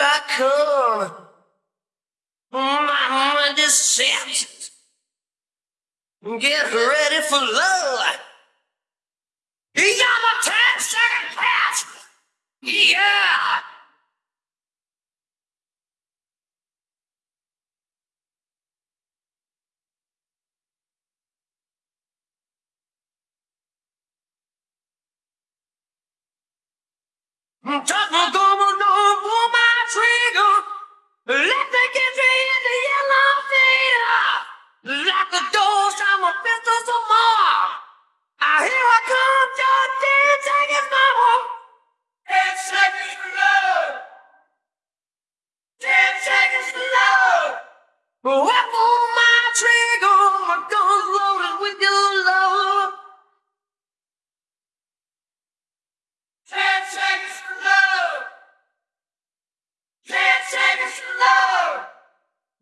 I come. My mind is set. Get ready for love. You're the 10 second pass. Yeah. Talk going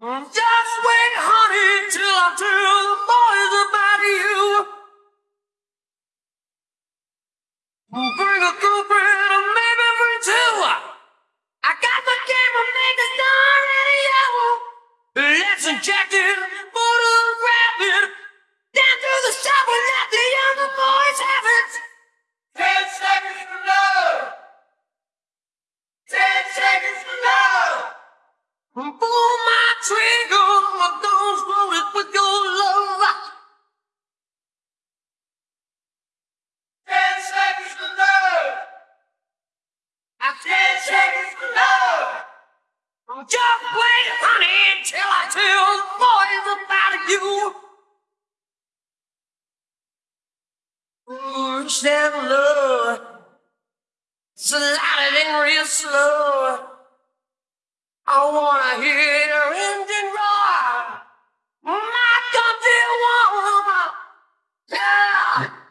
Just wait, honey, till I tell the boys about you. Bring a girlfriend or maybe bring two. I got the camera, make the star radio. Let's inject it, Just wait, honey, till I tell the boys about you. Ooh, that love. Slide it in real slow. I wanna hear your engine roar. My country woman. Yeah.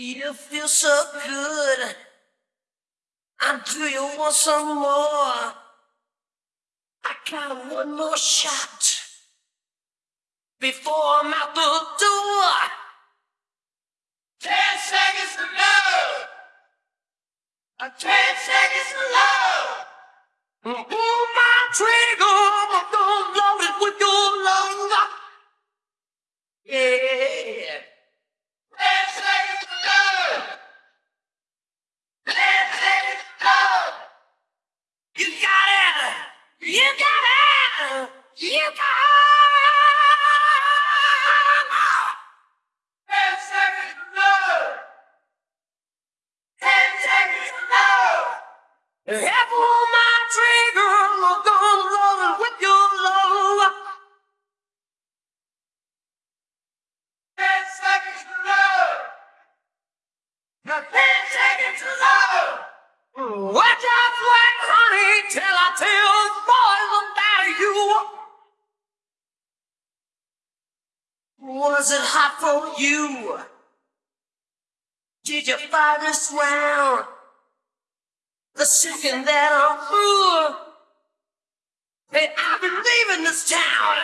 You feel so good. I do you want some more? I got one more shot before I'm out the door. Ten seconds to. Uh, Ten seconds to love. Pull my trigger, my gun loaded with your love. Yeah. Ten seconds to love. Ten seconds to love. You got it. You got it. You got Was it hot for you? Did you fight this round? The second that I'm through, hey, I've been leaving this town.